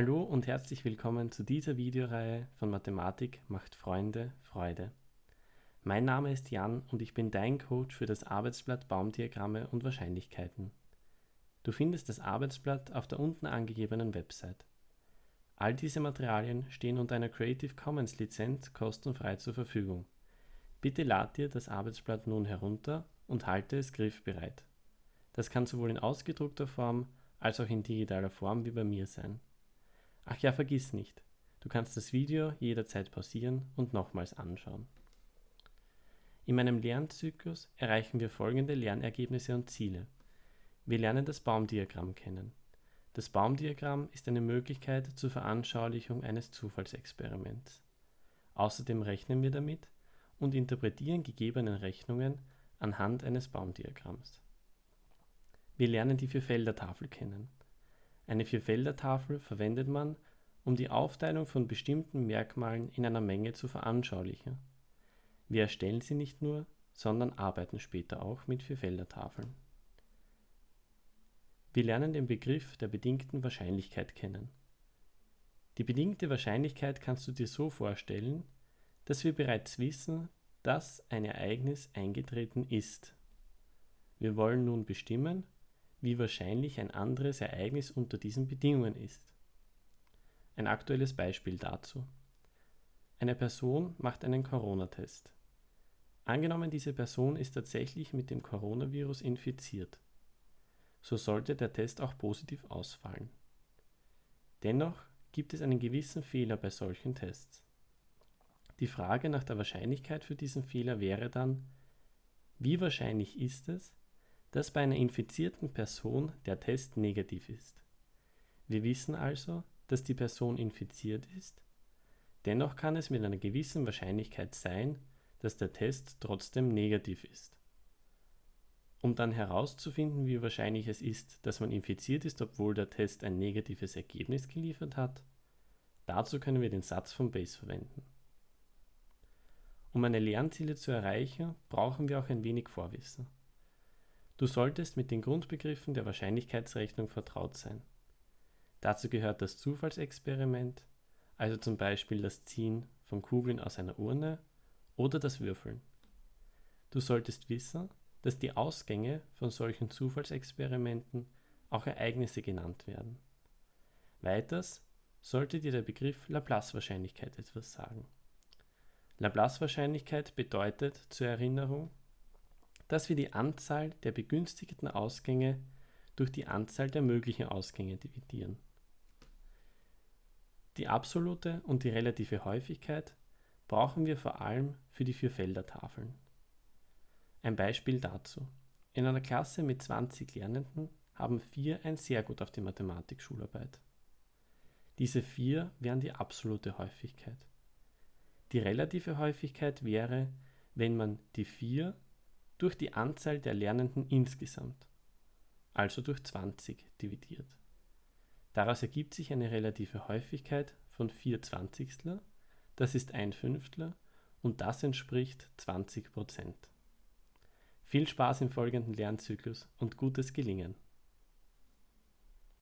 Hallo und herzlich willkommen zu dieser Videoreihe von Mathematik macht Freunde Freude. Mein Name ist Jan und ich bin dein Coach für das Arbeitsblatt Baumdiagramme und Wahrscheinlichkeiten. Du findest das Arbeitsblatt auf der unten angegebenen Website. All diese Materialien stehen unter einer Creative Commons Lizenz kostenfrei zur Verfügung. Bitte lad dir das Arbeitsblatt nun herunter und halte es griffbereit. Das kann sowohl in ausgedruckter Form als auch in digitaler Form wie bei mir sein. Ach ja, vergiss nicht, du kannst das Video jederzeit pausieren und nochmals anschauen. In meinem Lernzyklus erreichen wir folgende Lernergebnisse und Ziele. Wir lernen das Baumdiagramm kennen. Das Baumdiagramm ist eine Möglichkeit zur Veranschaulichung eines Zufallsexperiments. Außerdem rechnen wir damit und interpretieren gegebene Rechnungen anhand eines Baumdiagramms. Wir lernen die Vierfeldertafel kennen. Eine Vierfeldertafel verwendet man, um die Aufteilung von bestimmten Merkmalen in einer Menge zu veranschaulichen. Wir erstellen sie nicht nur, sondern arbeiten später auch mit Vierfeldertafeln. Wir lernen den Begriff der bedingten Wahrscheinlichkeit kennen. Die bedingte Wahrscheinlichkeit kannst du dir so vorstellen, dass wir bereits wissen, dass ein Ereignis eingetreten ist. Wir wollen nun bestimmen, wie wahrscheinlich ein anderes Ereignis unter diesen Bedingungen ist. Ein aktuelles Beispiel dazu. Eine Person macht einen Corona-Test. Angenommen, diese Person ist tatsächlich mit dem Coronavirus infiziert. So sollte der Test auch positiv ausfallen. Dennoch gibt es einen gewissen Fehler bei solchen Tests. Die Frage nach der Wahrscheinlichkeit für diesen Fehler wäre dann, wie wahrscheinlich ist es, dass bei einer infizierten Person der Test negativ ist. Wir wissen also, dass die Person infiziert ist, dennoch kann es mit einer gewissen Wahrscheinlichkeit sein, dass der Test trotzdem negativ ist. Um dann herauszufinden, wie wahrscheinlich es ist, dass man infiziert ist, obwohl der Test ein negatives Ergebnis geliefert hat, dazu können wir den Satz von Bayes verwenden. Um meine Lernziele zu erreichen, brauchen wir auch ein wenig Vorwissen. Du solltest mit den Grundbegriffen der Wahrscheinlichkeitsrechnung vertraut sein. Dazu gehört das Zufallsexperiment, also zum Beispiel das Ziehen von Kugeln aus einer Urne oder das Würfeln. Du solltest wissen, dass die Ausgänge von solchen Zufallsexperimenten auch Ereignisse genannt werden. Weiters sollte dir der Begriff Laplace-Wahrscheinlichkeit etwas sagen. Laplace-Wahrscheinlichkeit bedeutet zur Erinnerung, dass wir die Anzahl der begünstigten Ausgänge durch die Anzahl der möglichen Ausgänge dividieren. Die absolute und die relative Häufigkeit brauchen wir vor allem für die Vierfeldertafeln. Ein Beispiel dazu. In einer Klasse mit 20 Lernenden haben vier ein sehr gut auf die Mathematik-Schularbeit. Diese vier wären die absolute Häufigkeit. Die relative Häufigkeit wäre, wenn man die vier durch die Anzahl der Lernenden insgesamt, also durch 20 dividiert. Daraus ergibt sich eine relative Häufigkeit von 4 Zwanzigstel, das ist ein Fünftler und das entspricht 20 Prozent. Viel Spaß im folgenden Lernzyklus und gutes Gelingen!